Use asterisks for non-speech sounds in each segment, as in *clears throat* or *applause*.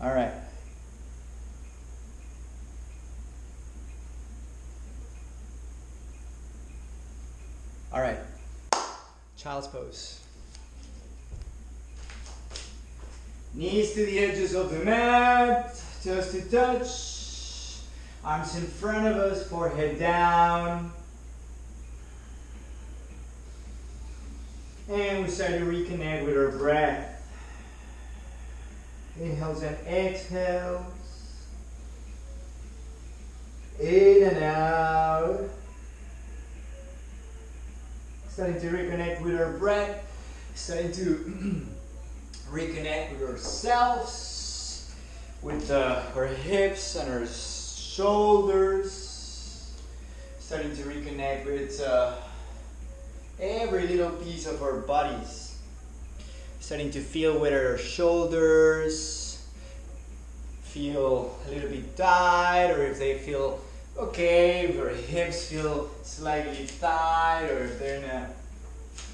All right. All right. Child's pose. Knees to the edges of the mat, just to touch. Arms in front of us, forehead down. And we start to reconnect with our breath. Inhales and exhales. In and out. Starting to reconnect with our breath. Starting to *clears throat* reconnect with ourselves, with uh, our hips and our shoulders. Starting to reconnect with uh, every little piece of our bodies. Starting to feel whether our shoulders feel a little bit tight or if they feel okay, if our hips feel slightly tight or if they're in a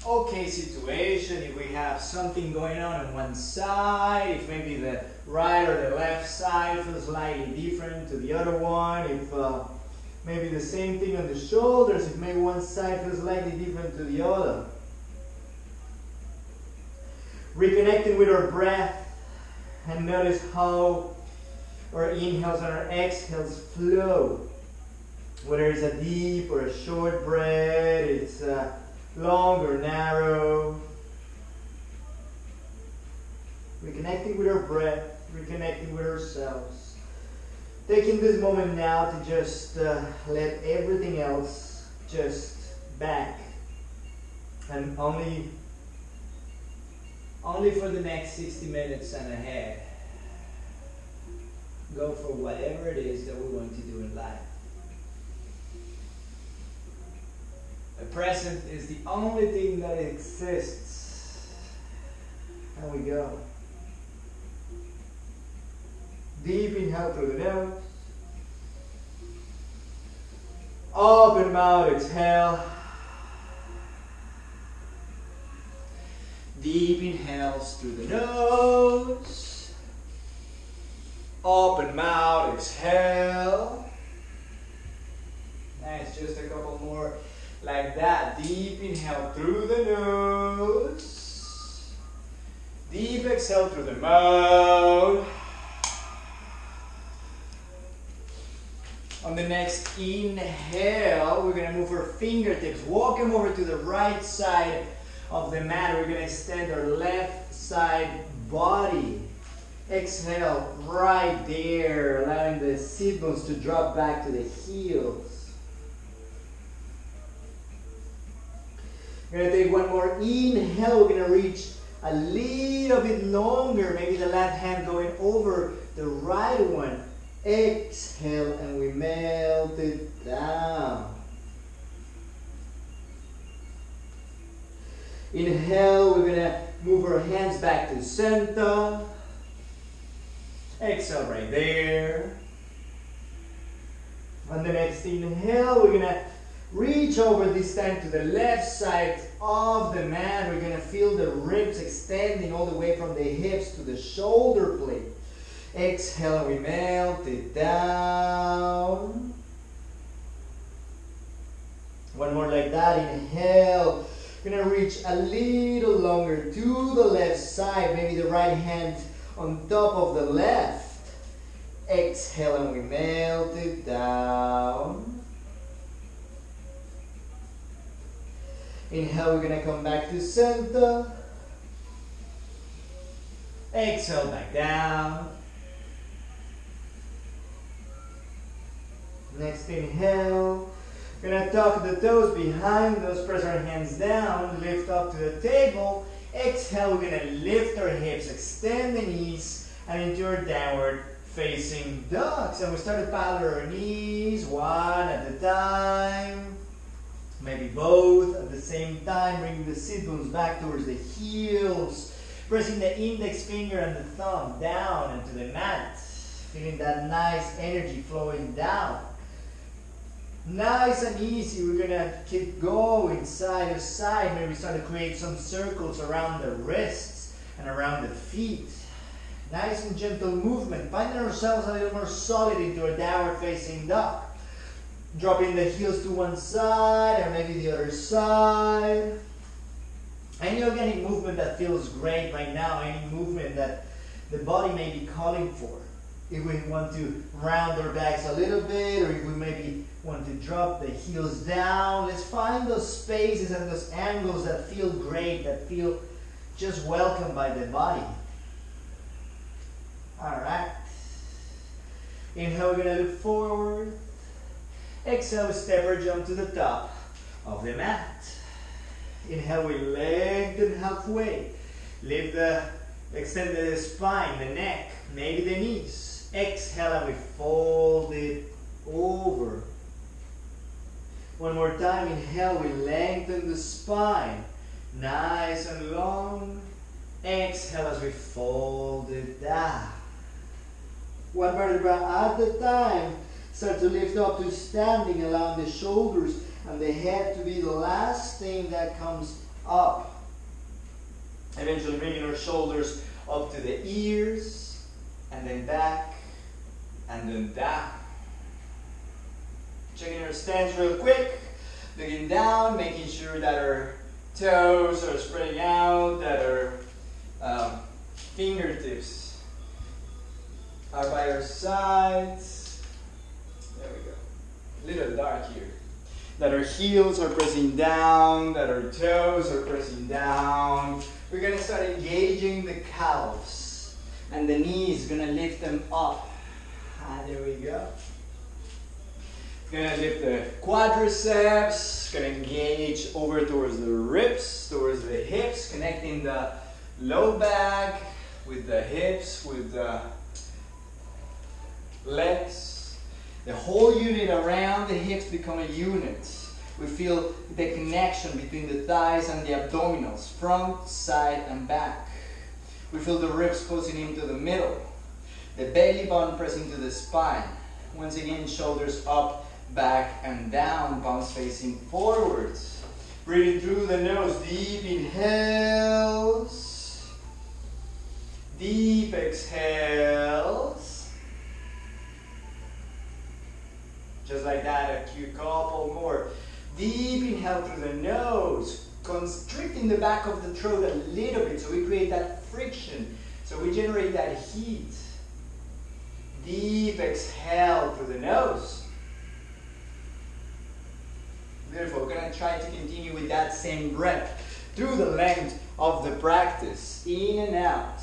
okay situation, if we have something going on on one side, if maybe the right or the left side feels slightly different to the other one, if uh, maybe the same thing on the shoulders, if maybe one side feels slightly different to the other. Reconnecting with our breath and notice how our inhales and our exhales flow. Whether it's a deep or a short breath, it's a long or narrow. Reconnecting with our breath, reconnecting with ourselves. Taking this moment now to just uh, let everything else just back and only only for the next 60 minutes and ahead go for whatever it is that we're going to do in life. The present is the only thing that exists. And we go. Deep inhale through the nose open mouth exhale Deep inhales through the nose. Open mouth, exhale. Nice, just a couple more like that. Deep inhale through the nose. Deep exhale through the mouth. On the next inhale, we're to move our fingertips. Walk them over to the right side of the mat. We're going to extend our left side body. Exhale right there, allowing the sit bones to drop back to the heels. We're going to take one more inhale. We're going to reach a little bit longer, maybe the left hand going over the right one. Exhale and we melt it down. Inhale, we're gonna move our hands back to center. Exhale right there. On the next inhale, we're gonna reach over this time to the left side of the mat. We're gonna feel the ribs extending all the way from the hips to the shoulder blade. Exhale, we melt it down. One more like that. Inhale. Gonna reach a little longer to the left side, maybe the right hand on top of the left. Exhale and we melt it down. Inhale, we're gonna come back to center. Exhale back down. Next inhale. Gonna tuck the toes behind us, press our hands down, lift up to the table. Exhale, we're gonna lift our hips, extend the knees, and into our downward facing dog. And we start to paddle our knees one at a time. Maybe both at the same time, bringing the sit bones back towards the heels. Pressing the index finger and the thumb down into the mat. Feeling that nice energy flowing down. Nice and easy, we're gonna keep going side to side. Maybe start to create some circles around the wrists and around the feet. Nice and gentle movement. Finding ourselves a little more solid into a downward facing dog. Dropping the heels to one side and maybe the other side. Any organic movement that feels great right now, any movement that the body may be calling for. If we want to round our backs a little bit, or if we maybe want to drop the heels down, let's find those spaces and those angles that feel great, that feel just welcomed by the body. All right. Inhale, we're gonna look forward. Exhale, we step or jump to the top of the mat. Inhale, we lengthen halfway. Lift the, extend the spine, the neck, maybe the knees. Exhale, and we fold it over. One more time, inhale, we lengthen the spine. Nice and long. Exhale as we fold it down. One vertebra at a time. Start to lift up to standing, allowing the shoulders and the head to be the last thing that comes up. Eventually bringing our shoulders up to the ears, and then back, and then down. Checking our stance real quick. Looking down, making sure that our toes are spreading out, that our um, fingertips are by our sides. There we go. A little dark here. That our heels are pressing down, that our toes are pressing down. We're gonna start engaging the calves and the knees, gonna lift them up. Ah, there we go. Gonna lift the quadriceps, gonna engage over towards the ribs, towards the hips, connecting the low back with the hips, with the legs. The whole unit around the hips become a unit. We feel the connection between the thighs and the abdominals, front, side, and back. We feel the ribs closing into the middle. The belly button pressing to the spine. Once again, shoulders up, back, and down, palms facing forwards. Breathing through the nose, deep inhales, deep exhales. Just like that, a few couple more. Deep inhale through the nose, constricting the back of the throat a little bit so we create that friction, so we generate that heat. Deep exhale through the nose. Beautiful. We're going to try to continue with that same breath through the length of the practice. In and out.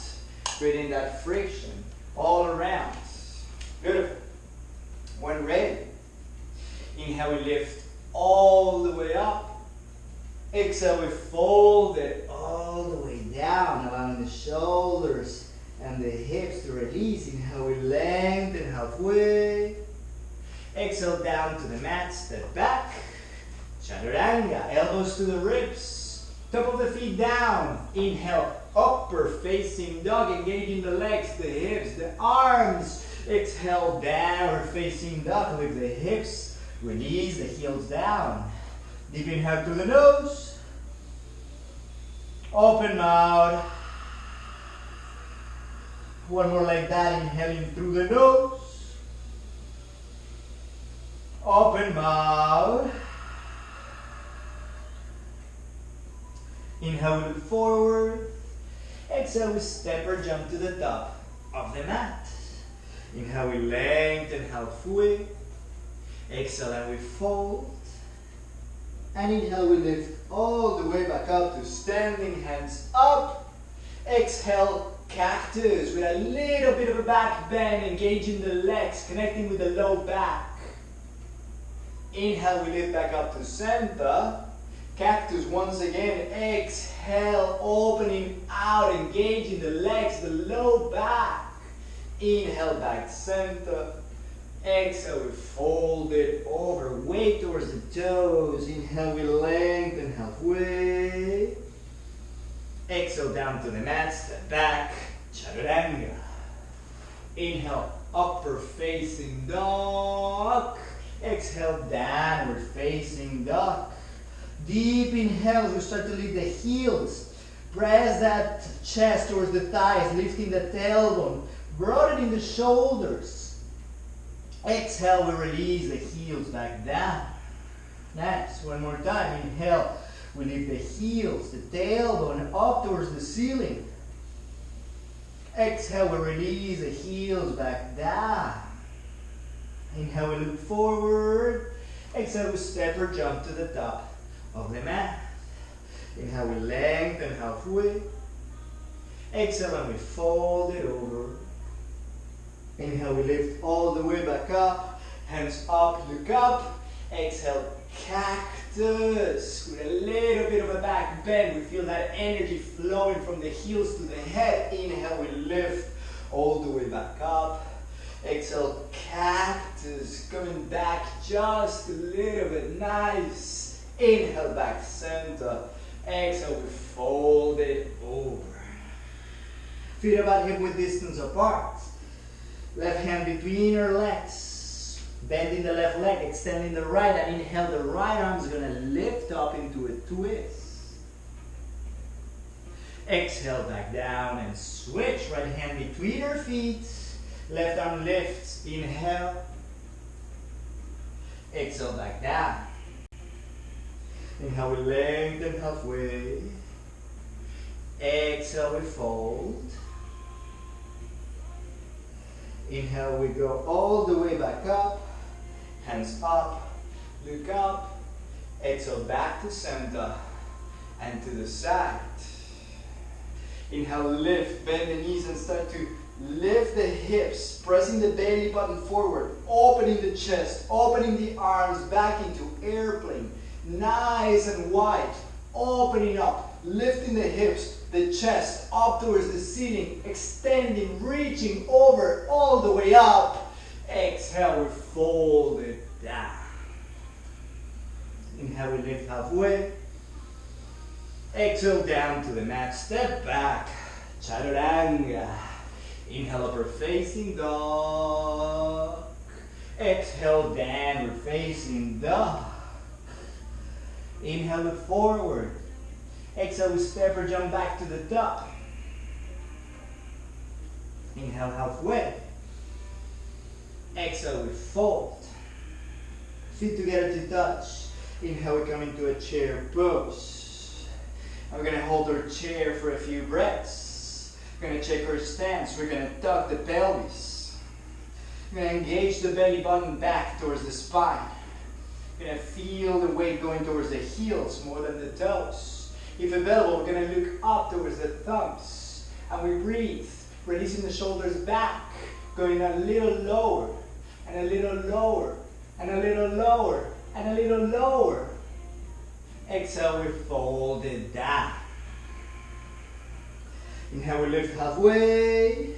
Creating that friction all around. Beautiful. When ready, inhale, we lift all the way up. Exhale, we fold it all the way down, allowing the shoulders and the hips to release. Inhale, we lengthen halfway. Exhale, down to the mat, step back. Chaturanga, elbows to the ribs, top of the feet down. Inhale, upper facing dog, engaging the legs, the hips, the arms. Exhale, downward facing dog with the hips. Release the heels down. Deep inhale through the nose. Open mouth. One more like that, inhaling through the nose. Open mouth. Inhale, we look forward. Exhale, we step or jump to the top of the mat. Inhale, we lengthen halfway. Exhale, and we fold. And inhale, we lift all the way back up to standing, hands up. Exhale, cactus with a little bit of a back bend, engaging the legs, connecting with the low back. Inhale, we lift back up to center. Cactus once again. Exhale, opening out, engaging the legs, the low back. Inhale, back center. Exhale, we fold it over, weight towards the toes. Inhale, we lengthen halfway. Exhale, down to the mat, step back, chaturanga. Inhale, upper facing dog. Exhale, downward facing dog. Deep inhale, we start to lift the heels Press that chest towards the thighs, lifting the tailbone, broadening the shoulders. Exhale, we release the heels back down. Next, one more time. Inhale, we lift the heels, the tailbone up towards the ceiling. Exhale, we release the heels back down. Inhale, we look forward. Exhale, we step or jump to the top of the mat. Inhale, we lengthen halfway. Exhale, and we fold it over. Inhale, we lift all the way back up. Hands up, look up. Exhale, cactus with a little bit of a back bend. We feel that energy flowing from the heels to the head. Inhale, we lift all the way back up. Exhale, cactus, coming back just a little bit. Nice. Inhale, back center. Exhale, we fold it over. Feet about hip width distance apart. Left hand between our legs. Bending the left leg, extending the right, and inhale, the right arm is going to lift up into a twist. Exhale, back down and switch. Right hand between our feet. Left arm lifts. Inhale. Exhale, back down. Inhale, we lengthen halfway. Exhale, we fold. Inhale, we go all the way back up. Hands up, look up. Exhale, back to center and to the side. Inhale, lift, bend the knees and start to lift the hips, pressing the belly button forward, opening the chest, opening the arms back into airplane. Nice and wide, opening up, lifting the hips, the chest up towards the ceiling, extending, reaching over all the way up. Exhale, we fold it down. Inhale, we lift halfway. Exhale down to the mat, step back, chaturanga. Inhale, upper facing dog. Exhale, downward facing dog. Inhale, look forward. Exhale, we step or jump back to the top. Inhale, halfway. Exhale, we fold. Feet together to touch. Inhale, we come into a chair pose. And we're going to hold our chair for a few breaths. We're going to check our stance. We're going to tuck the pelvis. We're to engage the belly button back towards the spine. We're going to feel the weight going towards the heels more than the toes. If available, we're going to look up towards the thumbs. And we breathe, releasing the shoulders back, going a little lower, and a little lower, and a little lower, and a little lower. Exhale, we fold it down. Inhale, we lift halfway.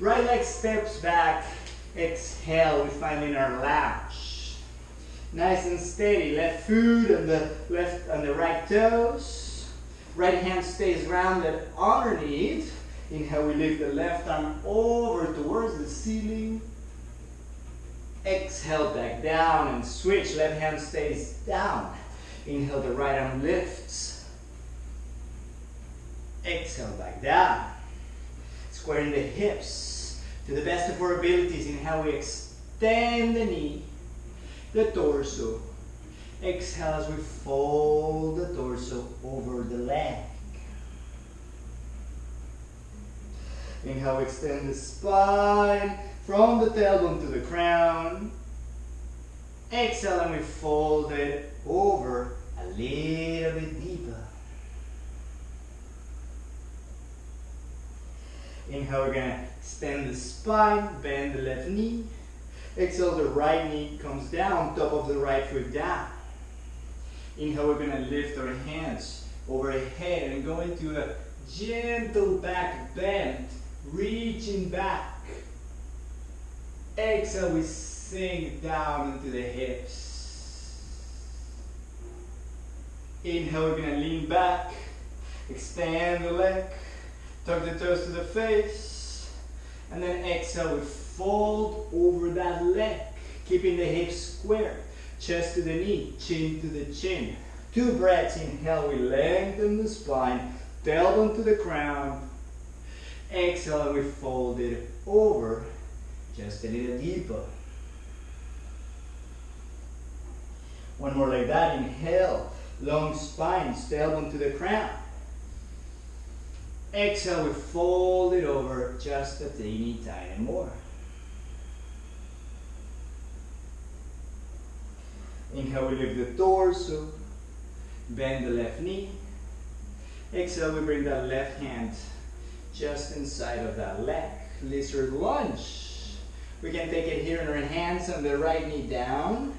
Right leg steps back. Exhale, we find in our lunge. Nice and steady. Left foot on the left on the right toes. Right hand stays rounded underneath. Inhale, we lift the left arm over towards the ceiling. Exhale, back down and switch. Left hand stays down. Inhale, the right arm lifts. Exhale, back down. Squaring the hips to the best of our abilities. Inhale, we extend the knee, the torso. Exhale as we fold the torso over the leg. Inhale, extend the spine from the tailbone to the crown. Exhale, and we fold it over a little bit deeper. Inhale, we're gonna extend the spine, bend the left knee. Exhale, the right knee comes down, top of the right foot down. Inhale, we're gonna lift our hands overhead and go into a gentle back bend, reaching back. Exhale, we sink down into the hips. Inhale, we're gonna lean back, extend the leg, tuck the toes to the face, and then exhale, we fold over that leg, keeping the hips square, chest to the knee, chin to the chin. Two breaths, inhale, we lengthen the spine, tailbone to the ground. Exhale, we fold it over just a little deeper. One more like that. Inhale, long spine, tailbone to the crown. Exhale, we fold it over just a teeny tiny more. Inhale, we lift the torso, bend the left knee. Exhale, we bring that left hand just inside of that leg. Lizard lunge. We can take it here in our hands and the right knee down.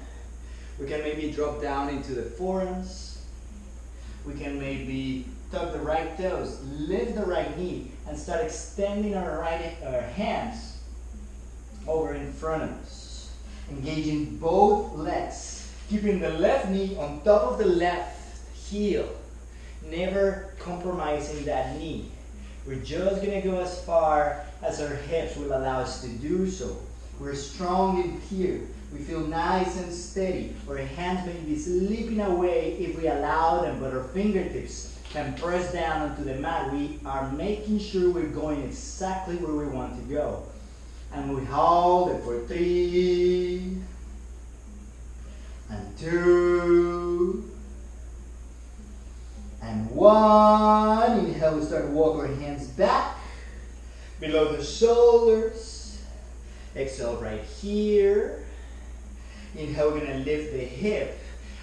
We can maybe drop down into the forearms. We can maybe tuck the right toes, lift the right knee, and start extending our right our hands over in front of us. Engaging both legs, keeping the left knee on top of the left heel, never compromising that knee. We're just gonna go as far as our hips will allow us to do so. We're strong in here. We feel nice and steady. Our hands may be slipping away if we allow them, but our fingertips can press down onto the mat. We are making sure we're going exactly where we want to go. And we hold it for three, and two, and one. Inhale, we start to walk our hands back below the shoulders. Exhale right here. Inhale, we're gonna lift the hip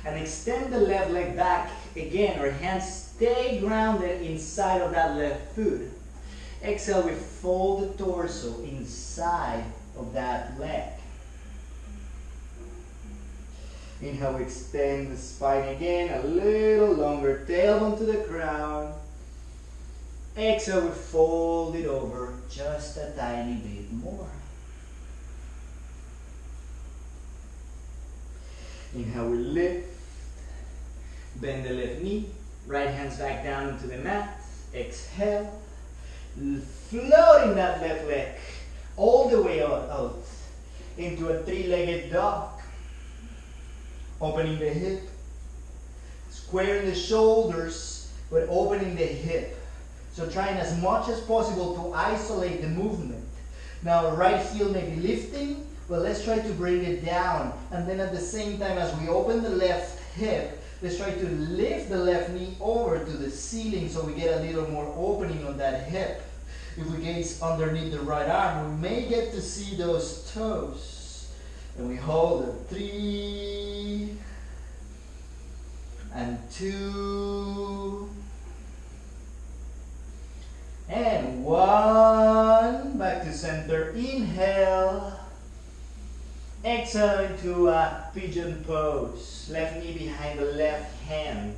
and extend the left leg back. Again, our hands stay grounded inside of that left foot. Exhale, we fold the torso inside of that leg. Inhale, we extend the spine again, a little longer, tailbone to the ground. Exhale, we fold it over just a tiny bit more. Inhale, we lift. Bend the left knee. Right hands back down into the mat. Exhale. Floating that left leg all the way out, out into a three-legged dog. Opening the hip. Squaring the shoulders, but opening the hip. So trying as much as possible to isolate the movement. Now right heel may be lifting, but let's try to bring it down. And then at the same time as we open the left hip, let's try to lift the left knee over to the ceiling so we get a little more opening on that hip. If we gaze underneath the right arm, we may get to see those toes. And we hold it. Three and two and one. Back to center. Inhale. Exhale into a pigeon pose. Left knee behind the left hand.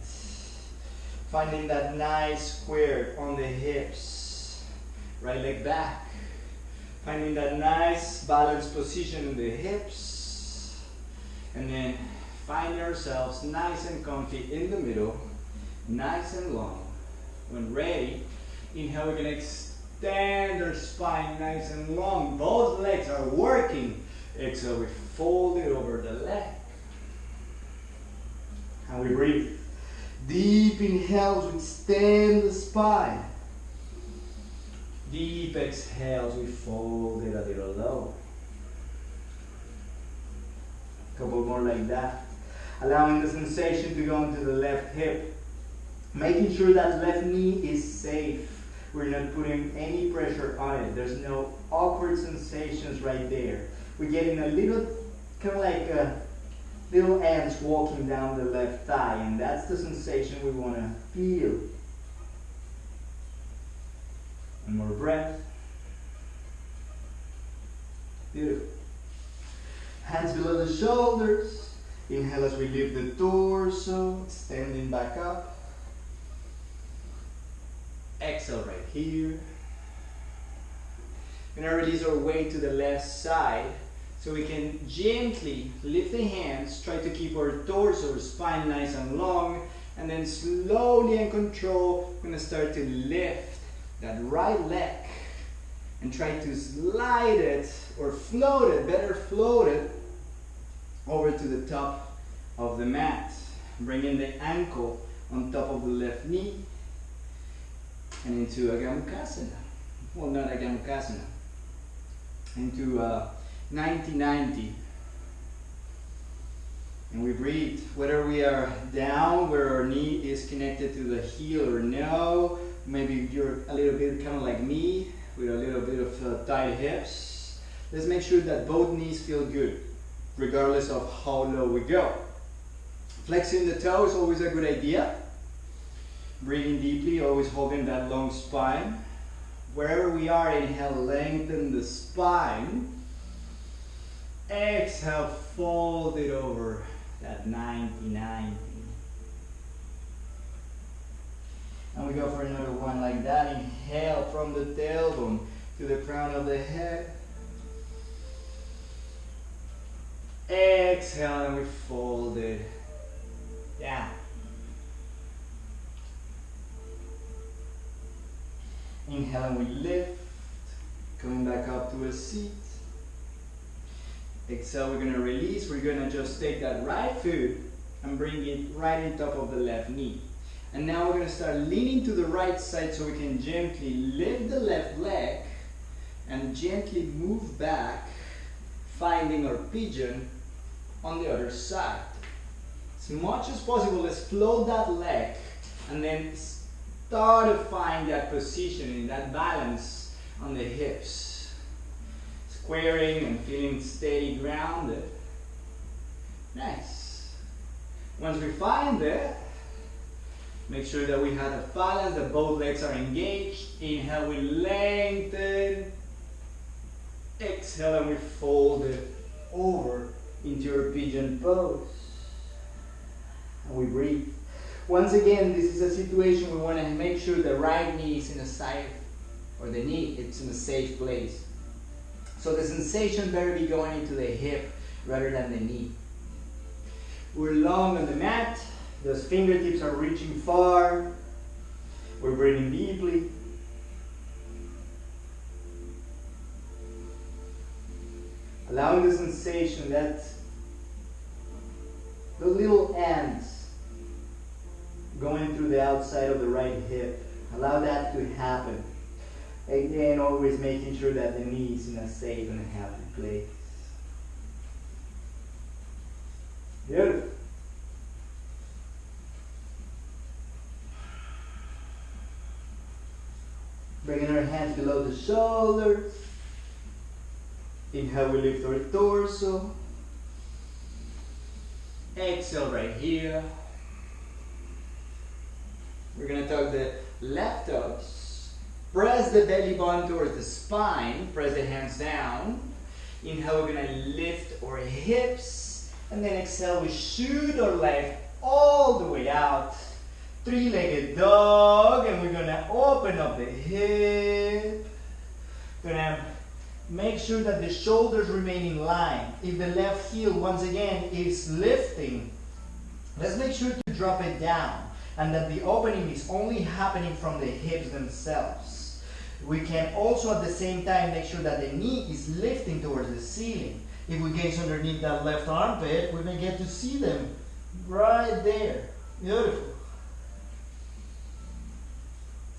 Finding that nice square on the hips. Right leg back. Finding that nice balanced position in the hips. And then find ourselves nice and comfy in the middle. Nice and long. When ready, inhale, we're gonna extend our spine nice and long. Both legs are working Exhale, we fold it over the leg. And we breathe. Deep inhales, we extend the spine. Deep exhales, we fold it a little low. Couple more like that. Allowing the sensation to go into the left hip. Making sure that left knee is safe. We're not putting any pressure on it. There's no awkward sensations right there we're getting a little, kind of like a little ants walking down the left thigh, and that's the sensation we want to feel. One more breath. Beautiful. Hands below the shoulders. Inhale as we lift the torso, standing back up. Exhale right here. We're to release our weight to the left side. So we can gently lift the hands, try to keep our torso, spine nice and long, and then slowly and control, we're gonna start to lift that right leg and try to slide it or float it, better float it over to the top of the mat. Bringing the ankle on top of the left knee. and into a Gomukhasana. Well, not a Gomukhasana. Into uh, 90-90. And we breathe, whether we are down where our knee connected to the heel or no. Maybe you're a little bit kind of like me with a little bit of uh, tight hips. Let's make sure that both knees feel good, regardless of how low we go. Flexing the toes, is always a good idea. Breathing deeply, always holding that long spine. Wherever we are, inhale, lengthen the spine. Exhale, fold it over that 99. And we go for another one like that. Inhale from the tailbone to the crown of the head. Exhale and we fold it down. Inhale and we lift, coming back up to a seat. Exhale, we're gonna release. We're gonna just take that right foot and bring it right on top of the left knee. And now we're gonna start leaning to the right side so we can gently lift the left leg and gently move back, finding our pigeon on the other side. As much as possible, let's float that leg and then start to find that positioning, that balance on the hips squaring and feeling steady grounded. Nice. Once we find it, make sure that we have a balance, that both legs are engaged. Inhale, we lengthen. Exhale, and we fold it over into your pigeon pose. And we breathe. Once again, this is a situation we want to make sure the right knee is in a safe, or the knee, it's in a safe place. So the sensation better be going into the hip rather than the knee. We're long on the mat. Those fingertips are reaching far. We're breathing deeply. Allowing the sensation that the little ants going through the outside of the right hip. Allow that to happen. Again, always making sure that the knee is in a safe and happy place. Beautiful. Bringing our hands below the shoulders. Inhale, we lift our torso. Exhale right here. We're to tuck the left toes Press the belly button towards the spine. Press the hands down. Inhale, we're gonna lift our hips. And then exhale, we shoot our leg all the way out. Three-legged dog. And we're gonna open up the hip. Gonna make sure that the shoulders remain in line. If the left heel, once again, is lifting, let's make sure to drop it down and that the opening is only happening from the hips themselves. We can also at the same time make sure that the knee is lifting towards the ceiling. If we gaze underneath that left armpit, we may get to see them right there. Beautiful.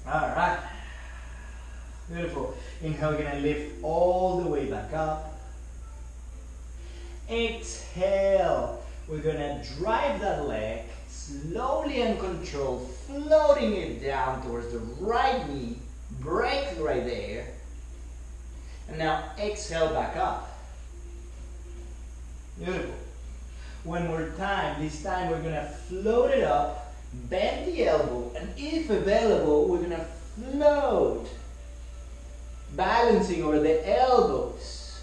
All right. Beautiful. Inhale, we're gonna lift all the way back up. Exhale. We're gonna drive that leg slowly and controlled, floating it down towards the right knee break right there. And now exhale back up. Beautiful. One more time. This time we're to float it up, bend the elbow, and if available, we're to float, balancing over the elbows.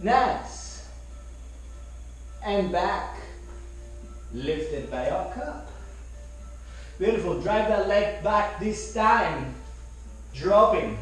Nice. And back. Lifted by cup. Beautiful. Drive that leg back this time. Dropping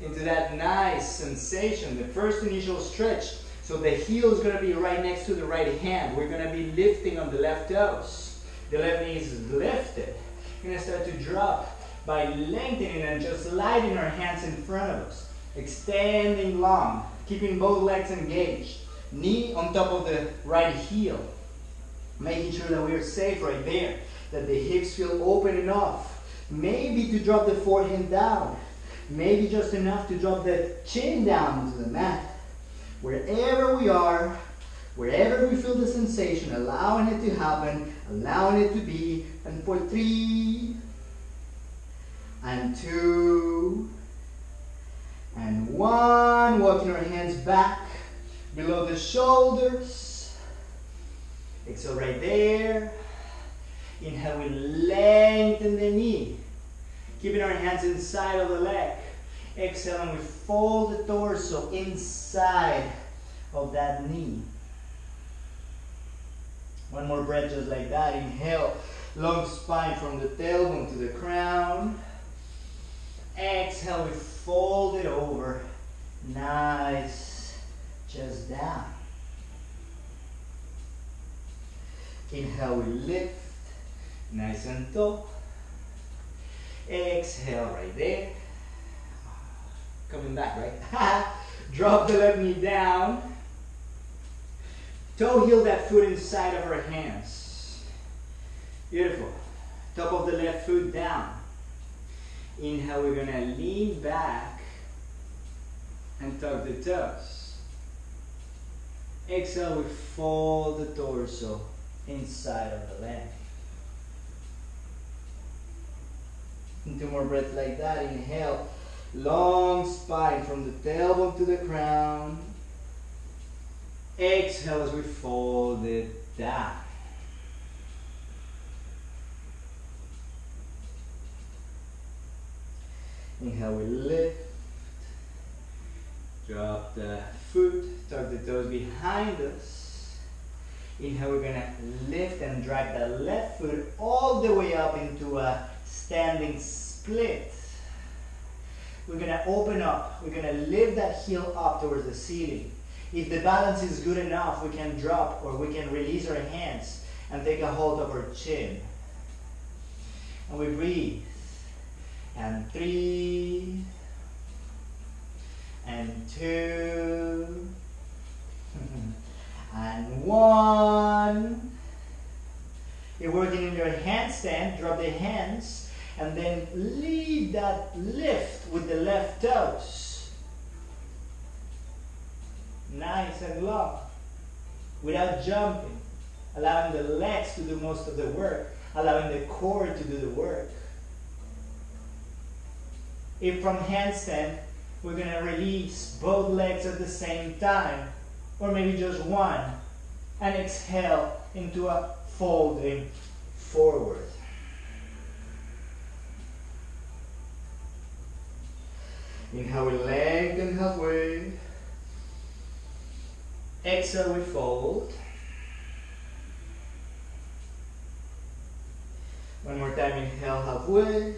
into that nice sensation. The first initial stretch. So the heel is going to be right next to the right hand. We're going to be lifting on the left toes. The left knee is lifted. Going to start to drop by lengthening and just sliding our hands in front of us. Extending long. Keeping both legs engaged. Knee on top of the right heel. Making sure that we are safe right there that the hips feel open enough maybe to drop the forehead down, maybe just enough to drop the chin down into the mat. Wherever we are, wherever we feel the sensation, allowing it to happen, allowing it to be, and for three, and two, and one, walking our hands back below the shoulders. Exhale right there. Inhale, we lengthen the knee. Keeping our hands inside of the leg. Exhale, and we fold the torso inside of that knee. One more breath just like that. Inhale, long spine from the tailbone to the crown. Exhale, we fold it over. Nice. Just down. Inhale, we lift. Nice and tall. Exhale right there. Coming back, right? *laughs* Drop the left knee down. Toe heel that foot inside of our hands. Beautiful. Top of the left foot down. Inhale, we're gonna lean back and tuck the toes. Exhale, we fold the torso inside of the leg. Two more breaths like that. Inhale, long spine from the tailbone to the crown. Exhale as we fold it down. Inhale, we lift. Drop the foot, tuck the toes behind us. Inhale, we're gonna lift and drag the left foot all the way up into a standing split. We're gonna open up. We're gonna lift that heel up towards the ceiling. If the balance is good enough, we can drop or we can release our hands and take a hold of our chin. And we breathe. And three, and two, *laughs* and one. You're working in your handstand, drop the hands, and then lead that lift with the left toes. Nice and long. Without jumping. Allowing the legs to do most of the work. Allowing the core to do the work. If from handstand, we're going to release both legs at the same time, or maybe just one, and exhale into a folding forward. Inhale, we lengthen halfway. Exhale, we fold. One more time, inhale halfway.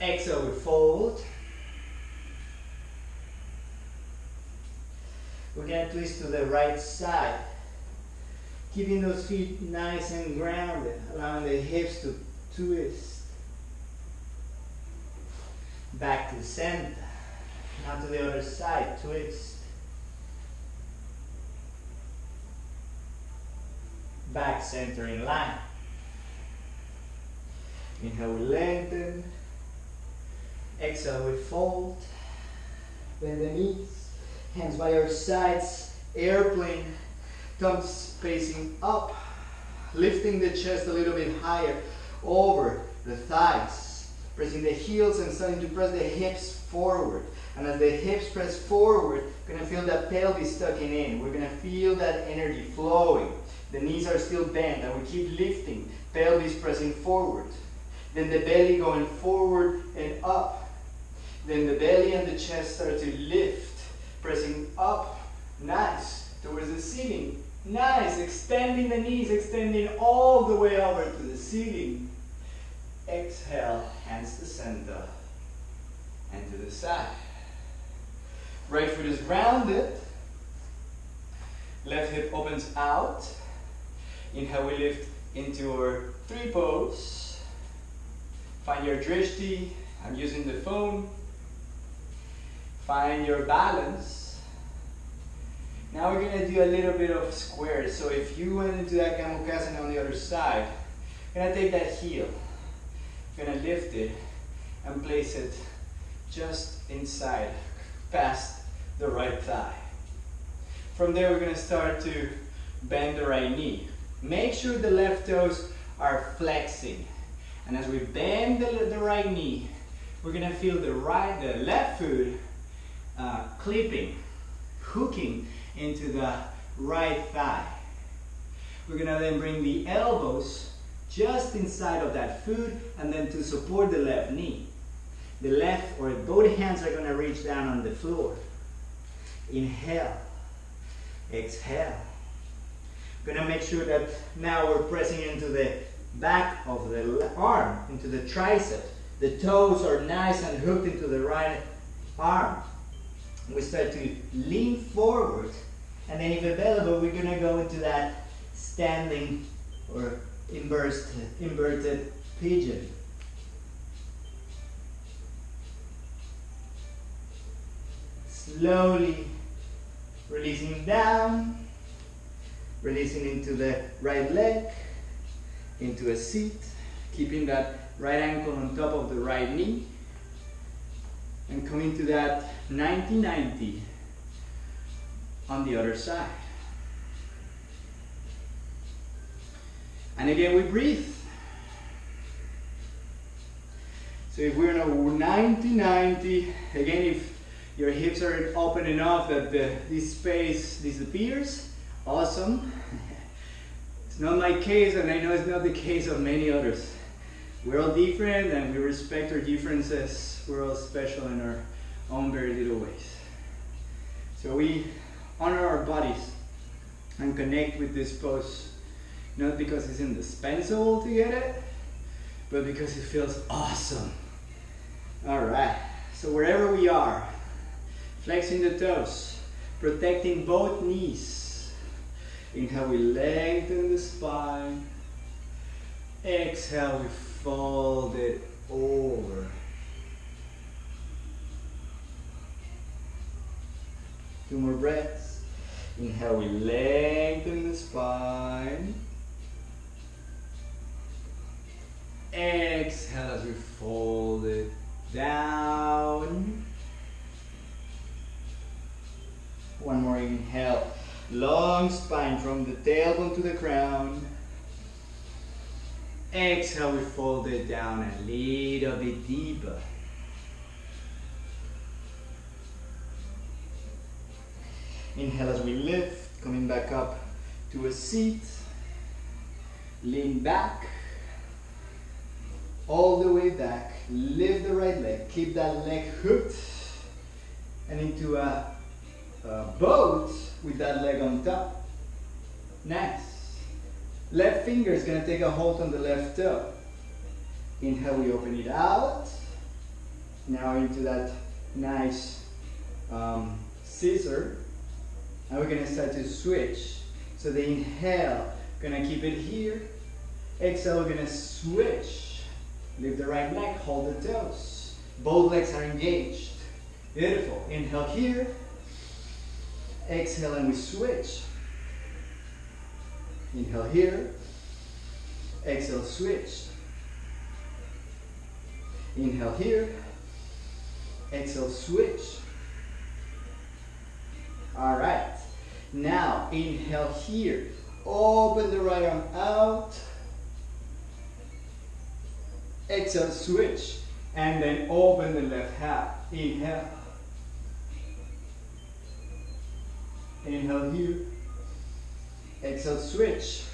Exhale, we fold. We're to twist to the right side. Keeping those feet nice and grounded, allowing the hips to twist. Back to center. Now to the other side, twist. Back center in line. Inhale, we lengthen. Exhale, we fold. Bend the knees. Hands by our sides. Airplane. Thumbs facing up. Lifting the chest a little bit higher. Over the thighs. Pressing the heels and starting to press the hips forward. And as the hips press forward, we're gonna feel that pelvis tucking in. We're gonna feel that energy flowing. The knees are still bent and we keep lifting. Pelvis pressing forward. Then the belly going forward and up. Then the belly and the chest start to lift, pressing up, nice, towards the ceiling. Nice, extending the knees, extending all the way over to the ceiling. Exhale, hands to center and to the side. Right foot is grounded. Left hip opens out. Inhale, we lift into our tree pose. Find your drishti. I'm using the phone. Find your balance. Now we're gonna do a little bit of squares. So if you went into that Gomukhasana on the other side, Gonna take that heel, gonna lift it and place it just inside, past the right thigh. From there, we're gonna start to bend the right knee. Make sure the left toes are flexing. And as we bend the, the right knee, we're gonna feel the right, the left foot uh, clipping, hooking into the right thigh. We're gonna then bring the elbows just inside of that foot and then to support the left knee. The left or both hands are gonna reach down on the floor. Inhale, exhale. Gonna make sure that now we're pressing into the back of the arm, into the tricep. The toes are nice and hooked into the right arm. We start to lean forward, and then if available, we're gonna go into that standing or inverted, inverted pigeon. Slowly releasing down, releasing into the right leg, into a seat, keeping that right ankle on top of the right knee, and coming to that 90-90 on the other side. And again, we breathe. So if we're in a 90-90, again, if your hips are open enough that the, this space disappears, awesome. It's not my case, and I know it's not the case of many others. We're all different, and we respect our differences. We're all special in our own very little ways. So we honor our bodies and connect with this pose, not because it's indispensable to get it, but because it feels awesome. All right, so wherever we are, flexing the toes, protecting both knees, Inhale, we lengthen the spine. Exhale, we fold it over. Two more breaths. Inhale, we lengthen the spine. Exhale as we fold it down. One more inhale. Long spine from the tailbone to the crown. Exhale, we fold it down a little bit deeper. Inhale as we lift, coming back up to a seat. Lean back, all the way back. Lift the right leg, keep that leg hooked and into a uh, boat with that leg on top. Nice. Left finger is going to take a hold on the left toe. Inhale, we open it out. Now into that nice um, scissor. And we're going to start to switch. So the inhale, going to keep it here. Exhale, we're going to switch. Lift the right leg, hold the toes. Both legs are engaged. Beautiful. Inhale here. Exhale and we switch. Inhale here. Exhale, switch. Inhale here. Exhale, switch. All right. Now, inhale here. Open the right arm out. Exhale, switch. And then open the left half. Inhale. Inhale here. Exhale, switch.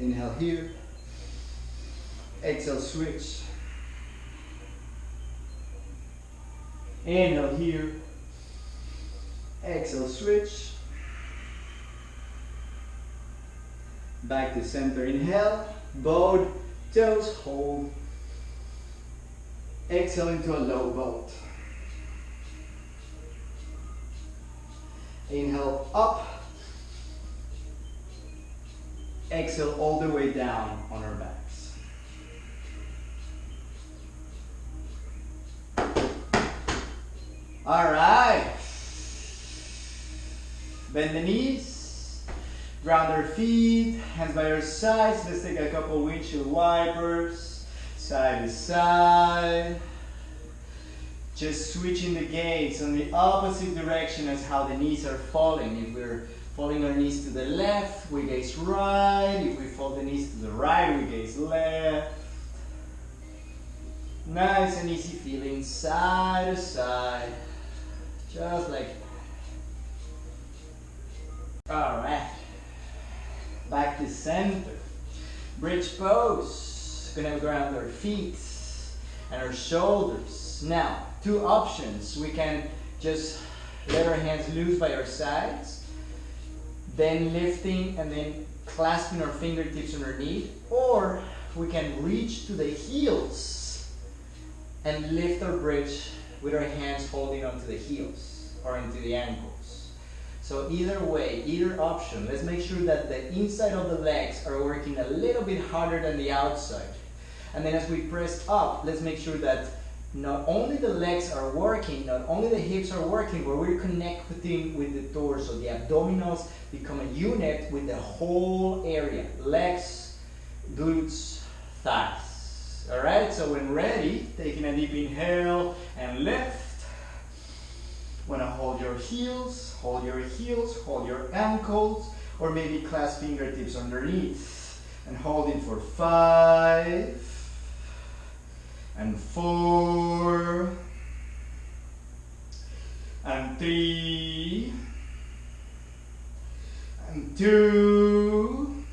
Inhale here. Exhale, switch. Inhale here. Exhale, switch. Back to center. Inhale. Both toes hold. Exhale into a low boat. Inhale up. Exhale all the way down on our backs. All right. Bend the knees. Ground our feet, hands by our sides. Let's take a couple windshield wipers, side to side. Just switching the gaze on the opposite direction as how the knees are falling. If we're falling our knees to the left, we gaze right. If we fold the knees to the right, we gaze left. Nice and easy feeling side to side. Just like that. Alright. Back to center. Bridge pose. Gonna ground our feet and our shoulders. Now, two options. We can just let our hands loose by our sides, then lifting and then clasping our fingertips underneath, or we can reach to the heels and lift our bridge with our hands holding onto the heels or into the ankles. So either way, either option, let's make sure that the inside of the legs are working a little bit harder than the outside. And then as we press up, let's make sure that not only the legs are working, not only the hips are working, but we're connecting with the torso. The abdominals become a unit with the whole area. Legs, glutes, thighs. Alright, so when ready, taking a deep inhale and lift. Wanna hold your heels, hold your heels, hold your ankles, or maybe clasp fingertips underneath. And holding for five, and four. And three. And two.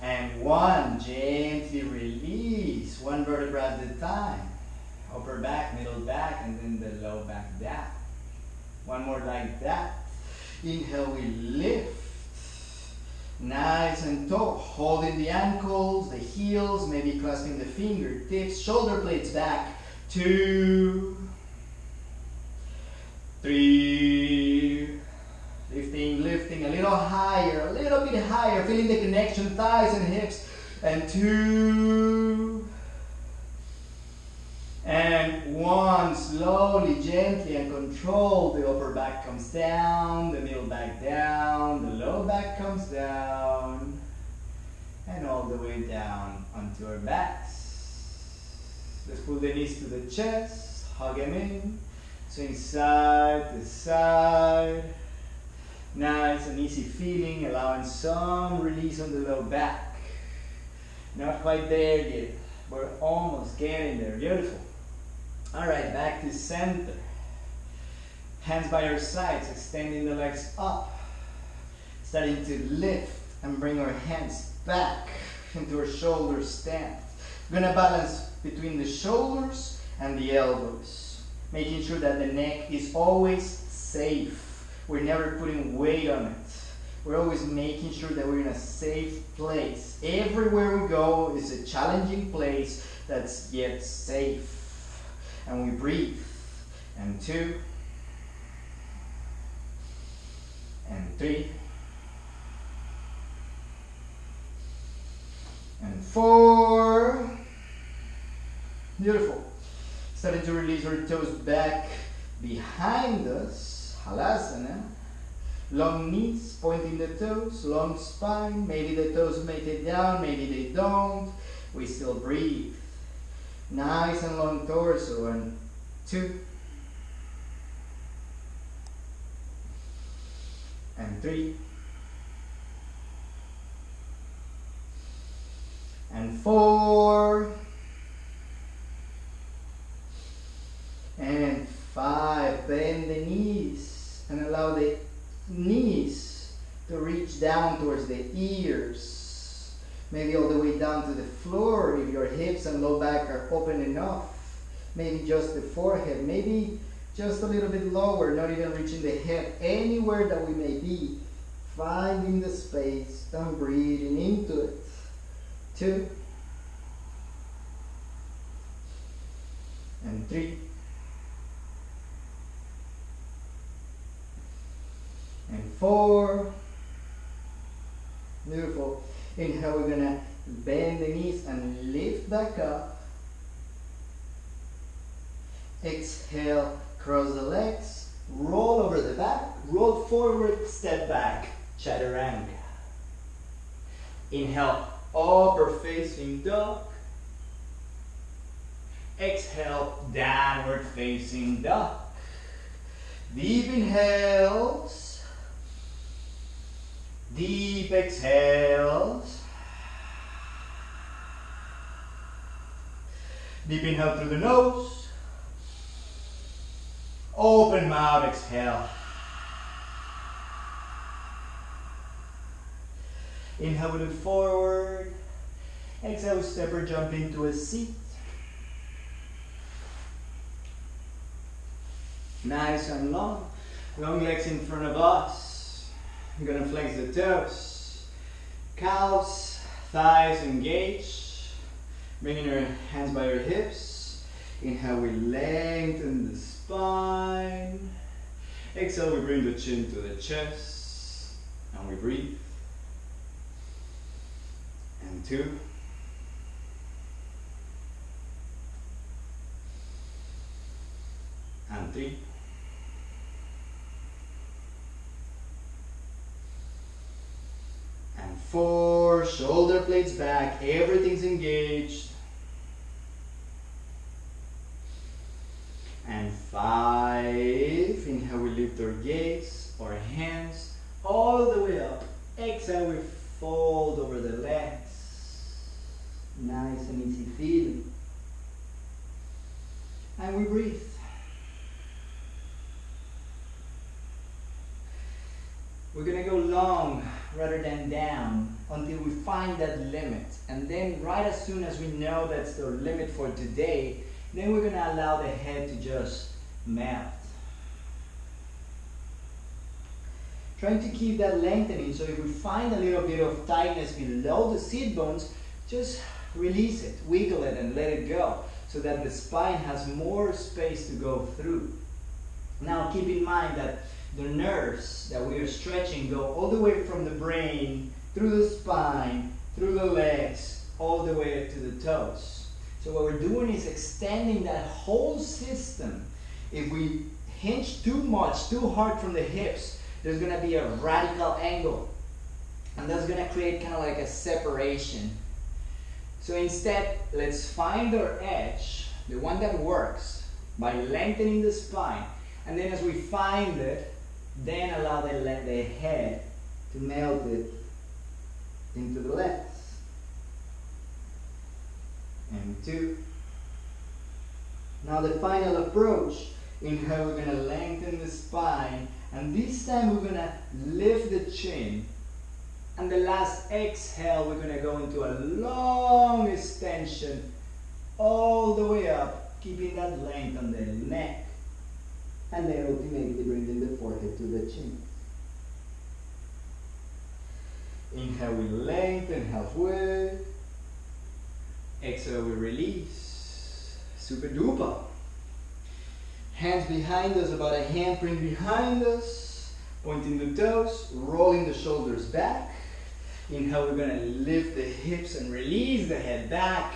And one gently release. One vertebra at a time. Upper back middle back and then the low back down. One more like that. Inhale we lift Nice and tall, holding the ankles, the heels, maybe clasping the fingertips, shoulder blades back. Two, three, lifting, lifting a little higher, a little bit higher, feeling the connection, thighs and hips. And two, and one, slowly, gently and controlled, the upper back comes down, the middle back down, comes down, and all the way down onto our backs. Let's pull the knees to the chest, hug them in, swing side to side. Nice and easy feeling, allowing some release on the low back. Not quite there yet. We're almost getting there. Beautiful. All right, back to center. Hands by your sides, extending the legs up. Starting to lift and bring our hands back into our shoulder stand. We're gonna balance between the shoulders and the elbows. Making sure that the neck is always safe. We're never putting weight on it. We're always making sure that we're in a safe place. Everywhere we go is a challenging place that's yet safe and we breathe. And two, and three, and four. Beautiful. Starting to release our toes back behind us, halasana. Long knees, pointing the toes, long spine. Maybe the toes make it down, maybe they don't. We still breathe. Nice and long torso. And two. And three. And four. And five. Bend the knees and allow the knees to reach down towards the ears maybe all the way down to the floor if your hips and low back are open enough. Maybe just the forehead, maybe just a little bit lower, not even reaching the head, anywhere that we may be, finding the space and breathing into it. Two, and three, and four. Beautiful. Inhale, we're gonna bend the knees and lift back up. Exhale, cross the legs, roll over the back, roll forward, step back, chaturanga. Inhale, upper facing dog. Exhale, downward facing dog. Deep inhales. Deep exhales. Deep inhale through the nose. Open mouth, exhale. Inhale, we look forward. Exhale, step or jump into a seat. Nice and long. Long legs in front of us. I'm gonna flex the toes. Calves, thighs engaged. Bringing your hands by your hips. Inhale, we lengthen the spine. Exhale, we bring the chin to the chest. And we breathe. And two. And three. And four, shoulder blades back, everything's engaged. And five, inhale, we lift our gaze, our hands all the way up. Exhale, we fold over the legs. Nice and easy feeling. And we breathe. We're gonna go long rather than down until we find that limit. And then right as soon as we know that's the limit for today, then we're gonna allow the head to just melt. Trying to keep that lengthening, so if we find a little bit of tightness below the seat bones, just release it, wiggle it and let it go, so that the spine has more space to go through. Now keep in mind that the nerves that we are stretching go all the way from the brain, through the spine, through the legs, all the way up to the toes. So what we're doing is extending that whole system. If we hinge too much, too hard from the hips, there's gonna be a radical angle. And that's gonna create kind of like a separation. So instead, let's find our edge, the one that works, by lengthening the spine. And then as we find it, then allow the, the head to melt it into the legs. And two. Now the final approach, inhale, we're gonna lengthen the spine, and this time we're gonna lift the chin. And the last exhale, we're gonna go into a long extension all the way up, keeping that length on the neck. And then ultimately bringing the forehead to the chin. Inhale, we lengthen halfway. Exhale, we release. Super duper. Hands behind us, about a handprint behind us. Pointing the toes, rolling the shoulders back. Inhale, we're gonna lift the hips and release the head back.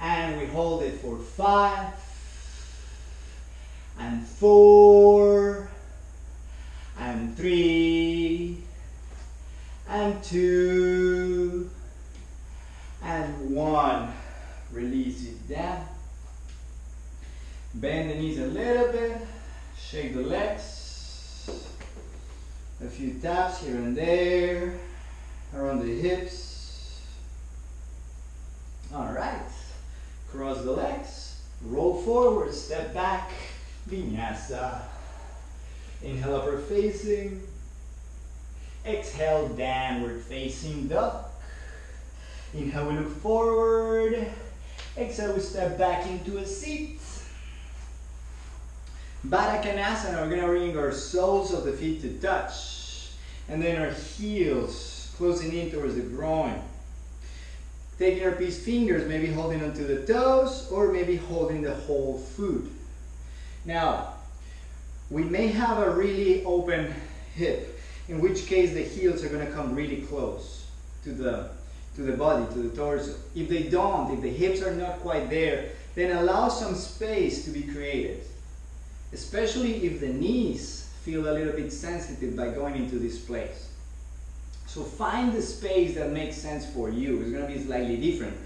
And we hold it for five, and four, and three, and two, and one. Release it down. Bend the knees a little bit, shake the legs. A few taps here and there, around the hips. All right, cross the legs, roll forward, step back, Vinyasa. Inhale, upper facing. Exhale, downward facing dog. Inhale, we look forward. Exhale, we step back into a seat. Baddha Konasana, we're to bring our soles of the feet to touch. And then our heels closing in towards the groin. Taking our peace fingers, maybe holding onto the toes or maybe holding the whole foot. Now, we may have a really open hip, in which case the heels are going to come really close to the, to the body, to the torso. If they don't, if the hips are not quite there, then allow some space to be created. Especially if the knees feel a little bit sensitive by going into this place. So find the space that makes sense for you. It's gonna be slightly different.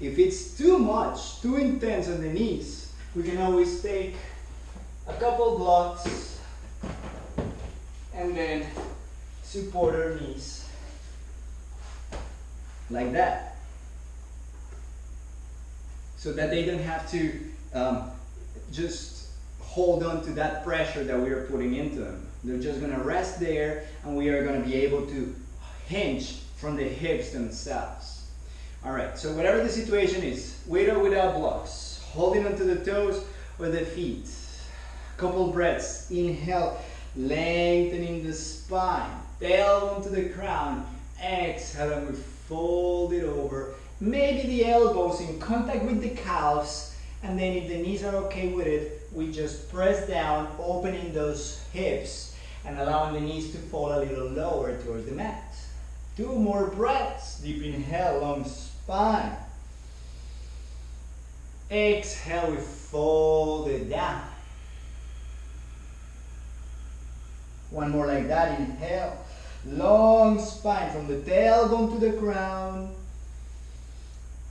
If it's too much, too intense on the knees, we can always take a couple blocks and then support our knees like that so that they don't have to um, just hold on to that pressure that we are putting into them. They're just going to rest there and we are going to be able to hinge from the hips themselves. All right, so whatever the situation is, with or without blocks, holding onto the toes or the feet. Couple breaths. Inhale, lengthening the spine. Tailbone to the crown. Exhale and we fold it over. Maybe the elbows in contact with the calves. And then if the knees are okay with it, we just press down, opening those hips and allowing the knees to fall a little lower towards the mat. Two more breaths. Deep inhale, long spine. Exhale, we fold it down. One more like that. Inhale. Long spine from the tailbone to the crown.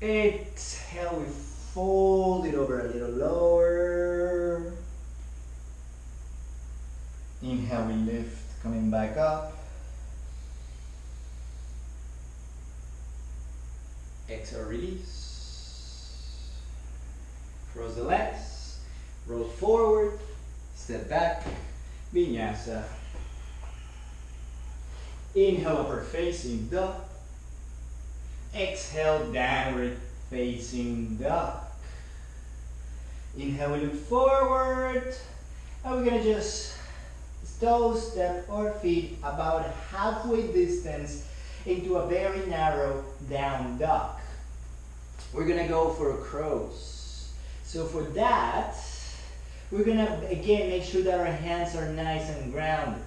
Exhale, we fold it over a little lower. Inhale, we lift, coming back up. Exhale, release. Cross the legs, roll forward, step back, vinyasa. Inhale, upward facing dog. Exhale, downward facing dog. Inhale, we look forward. And we're gonna just toe step our feet about halfway distance into a very narrow down dog. We're gonna go for a crows. So for that, we're gonna again make sure that our hands are nice and grounded.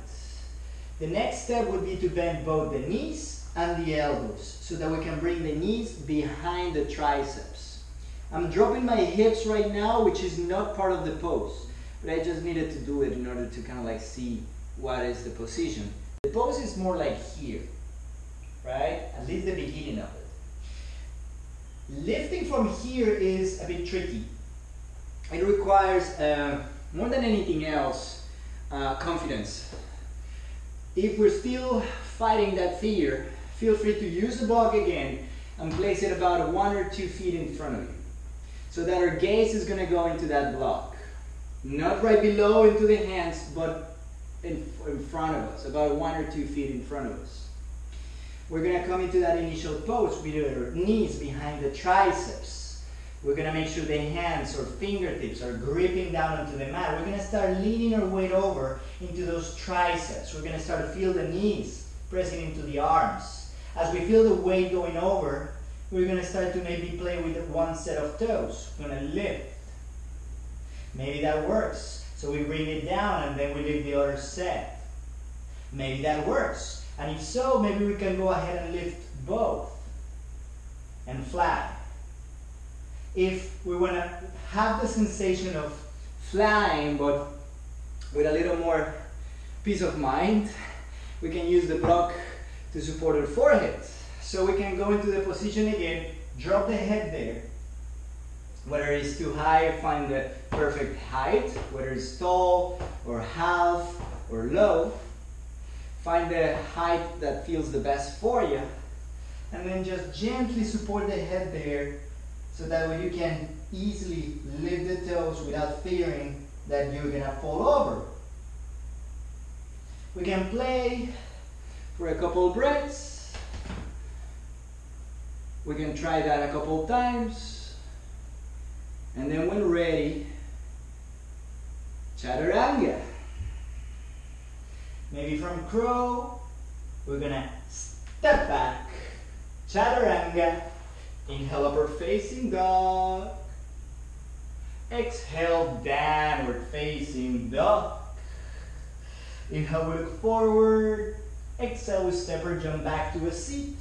The next step would be to bend both the knees and the elbows so that we can bring the knees behind the triceps. I'm dropping my hips right now, which is not part of the pose, but I just needed to do it in order to kind of like see what is the position. The pose is more like here, right? At least the beginning of it. Lifting from here is a bit tricky. It requires, uh, more than anything else, uh, confidence. If we're still fighting that fear, feel free to use the block again and place it about one or two feet in front of you. So that our gaze is going to go into that block. Not right below into the hands, but in, in front of us, about one or two feet in front of us. We're going to come into that initial pose with our knees behind the triceps. We're going to make sure the hands or fingertips are gripping down onto the mat. We're going to start leaning our weight over into those triceps. We're going to start to feel the knees pressing into the arms. As we feel the weight going over, we're going to start to maybe play with one set of toes. We're going to lift. Maybe that works. So we bring it down and then we lift the other set. Maybe that works. And if so, maybe we can go ahead and lift both and fly. If we want to have the sensation of flying, but with a little more peace of mind, we can use the block to support our forehead. So we can go into the position again, drop the head there. Whether it's too high, find the perfect height, whether it's tall or half or low. Find the height that feels the best for you. And then just gently support the head there so that way you can easily lift the toes without fearing that you're gonna fall over. We can play for a couple breaths. We can try that a couple times. And then when ready, chaturanga. Maybe from crow, we're gonna step back, chaturanga, inhale upward facing dog, exhale downward facing dog. Inhale, we look forward, exhale, we step or jump back to a seat,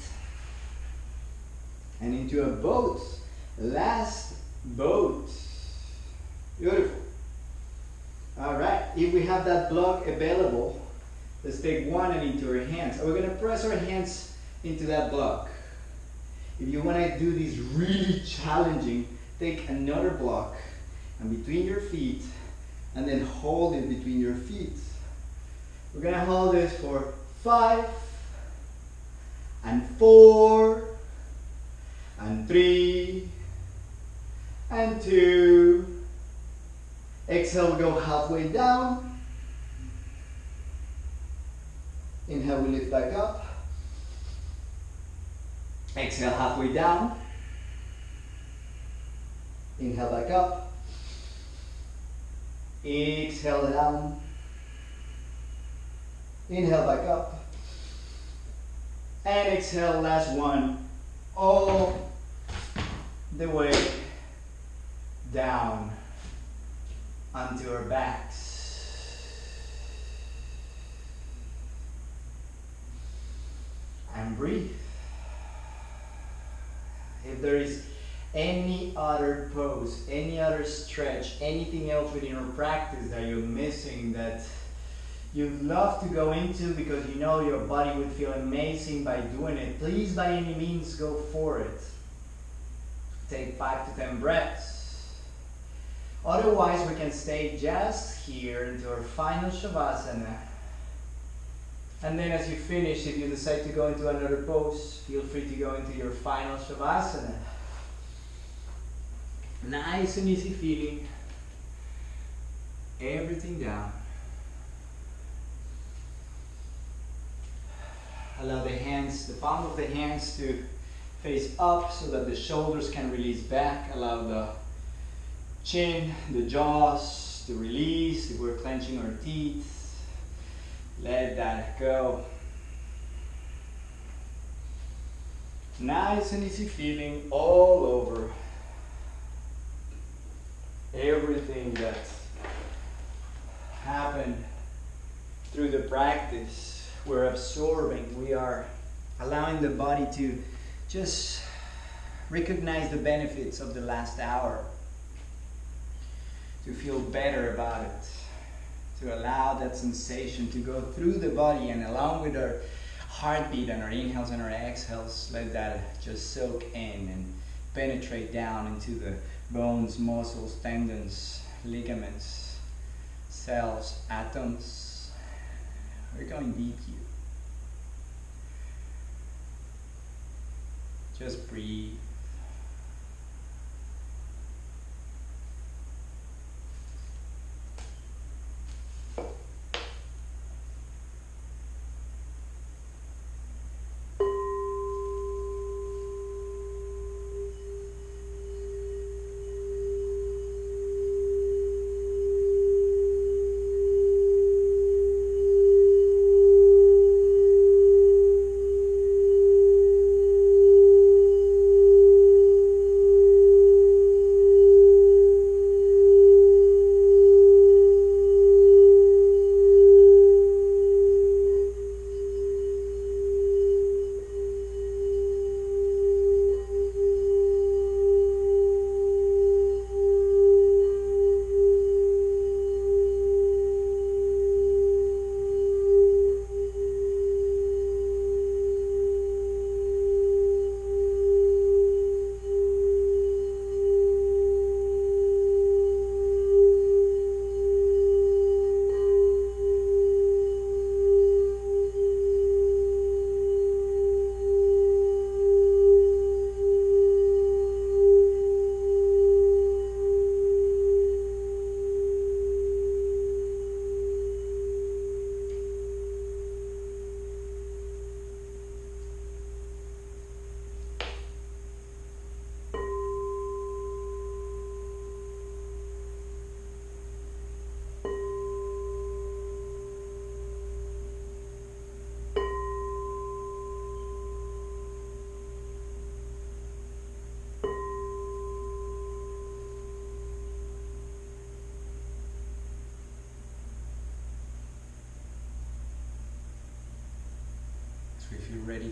and into a boat, last boat. Beautiful. All right, if we have that block available, let's take one and into our hands. And we're gonna press our hands into that block. If you wanna do this really challenging, take another block and between your feet and then hold it between your feet. We're gonna hold this for five and four and three and two Exhale, go halfway down. Inhale, we lift back up. Exhale, halfway down. Inhale, back up. Exhale, down. Inhale, back up. And exhale, last one. All the way down onto our backs. And breathe. If there is any other pose, any other stretch, anything else within your practice that you're missing that you'd love to go into because you know your body would feel amazing by doing it, please by any means go for it. Take five to ten breaths. Otherwise, we can stay just here into our final Shavasana. And then as you finish, if you decide to go into another pose, feel free to go into your final Shavasana. Nice and easy feeling. Everything down. Allow the hands, the palm of the hands to face up so that the shoulders can release back. Allow the chin, the jaws to release if we're clenching our teeth. Let that go. Nice and easy feeling all over. Everything that happened through the practice, we're absorbing, we are allowing the body to just recognize the benefits of the last hour to feel better about it, to allow that sensation to go through the body and along with our heartbeat and our inhales and our exhales, let that just soak in and penetrate down into the bones, muscles, tendons, ligaments, cells, atoms. We're going deep here. Just breathe.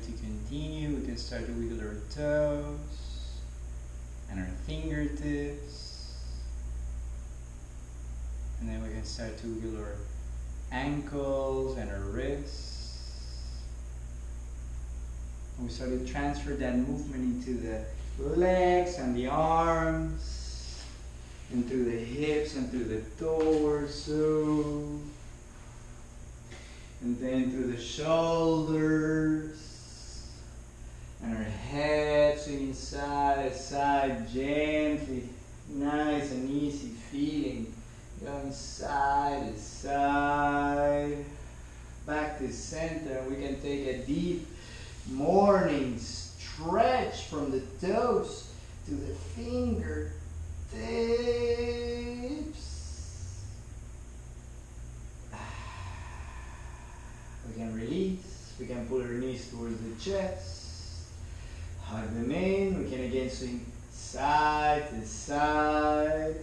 To continue, we can start to wiggle our toes and our fingertips. And then we can start to wiggle our ankles and our wrists. And we start to transfer that movement into the legs and the arms, and through the hips and through the torso, and then through the shoulders, head to side gently, nice and easy feeling, going side side, back to center. We can take a deep morning stretch from the toes to the finger tips. *sighs* We can release, we can pull our knees towards the chest, hug them in, we can again swing side to side.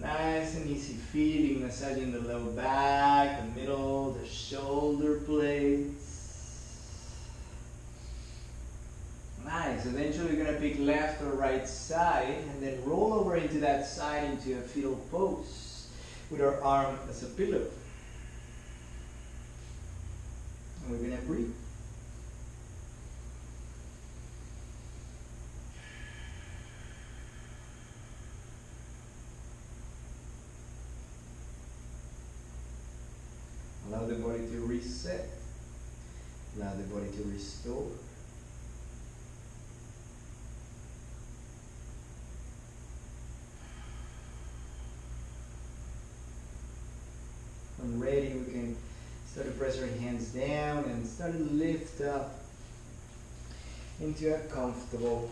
Nice and easy feeling, massaging the low back, the middle, the shoulder blades. Nice. Eventually, we're going to pick left or right side and then roll over into that side into a fetal pose with our arm as a pillow. And we're going to breathe. Allow the body to reset. Allow the body to restore. When ready, we can start to press our hands down and start to lift up into a comfortable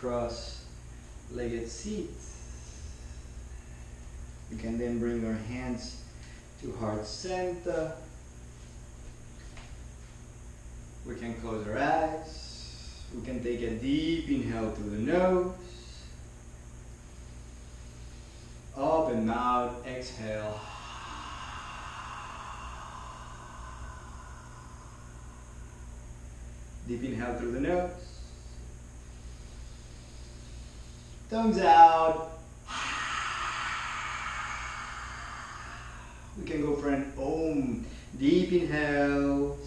cross-legged seat. We can then bring our hands to heart center. We can close our eyes. We can take a deep inhale through the nose. Up and out, exhale. Deep inhale through the nose. Thumbs out. Can go for an om. Deep inhales.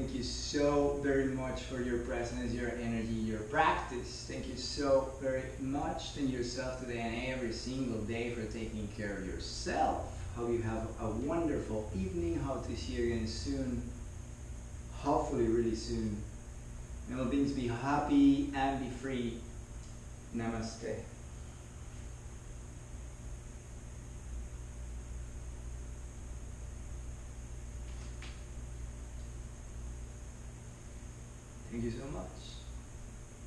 Thank you so very much for your presence, your energy, your practice. Thank you so very much. Thank yourself today and every single day for taking care of yourself. Hope you have a wonderful evening. Hope to see you again soon. Hopefully, really soon. May all be happy and be free. Namaste.